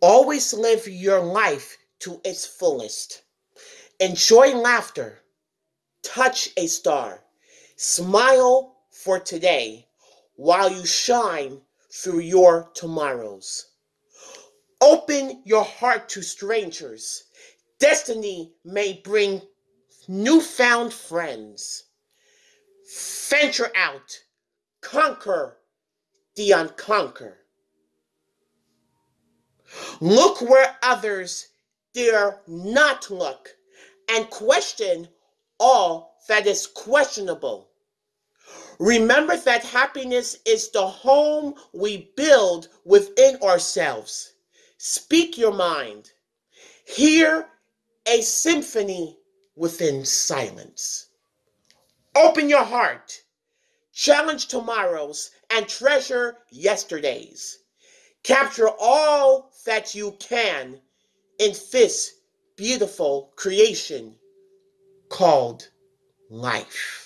Always live your life to its fullest. Enjoy laughter. Touch a star. Smile for today while you shine through your tomorrows. Open your heart to strangers. Destiny may bring newfound friends. Venture out, conquer the unconquer. Look where others dare not look and question all that is questionable. Remember that happiness is the home we build within ourselves. Speak your mind. Hear a symphony within silence. Open your heart. Challenge tomorrows and treasure yesterdays. Capture all that you can in this beautiful creation called life.